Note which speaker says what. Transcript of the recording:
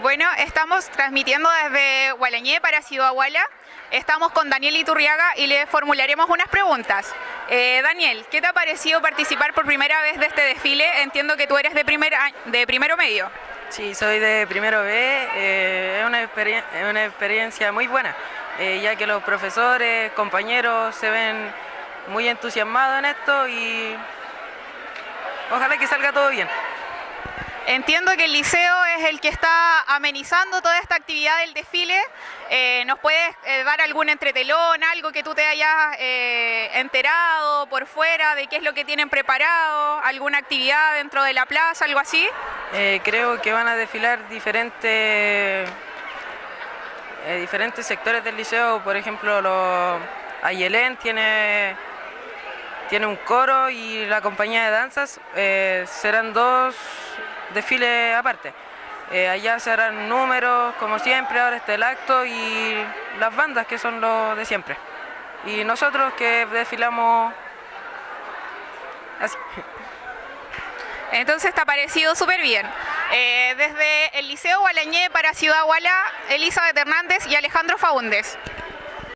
Speaker 1: Bueno, estamos transmitiendo desde Gualañé para Ciudad Guala. Estamos con Daniel Iturriaga y le formularemos unas preguntas. Eh, Daniel, ¿qué te ha parecido participar por primera vez de este desfile? Entiendo que tú eres de, primer, de primero medio.
Speaker 2: Sí, soy de primero B. Eh, es, una es, una experiencia muy buena, eh, ya que los profesores, compañeros se ven muy entusiasmados en esto y ojalá que salga todo bien.
Speaker 1: Entiendo que el liceo es el que está amenizando toda esta actividad del desfile. Eh, ¿Nos puedes eh, dar algún entretelón, algo que tú te hayas eh, enterado por fuera de qué es lo que tienen preparado? ¿Alguna actividad dentro de la plaza, algo así?
Speaker 2: Creo que van a desfilar diferentes, diferentes sectores del liceo. Por ejemplo, Ayelén tiene tiene un coro y la compañía de danzas serán dos desfiles aparte. Eh, allá se harán números como siempre, ahora está el acto y las bandas que son los de siempre. Y nosotros que desfilamos así.
Speaker 1: Entonces está parecido súper bien. Eh, desde el Liceo Gualañé para Ciudad Guala, Elizabeth Hernández y Alejandro Faúndez.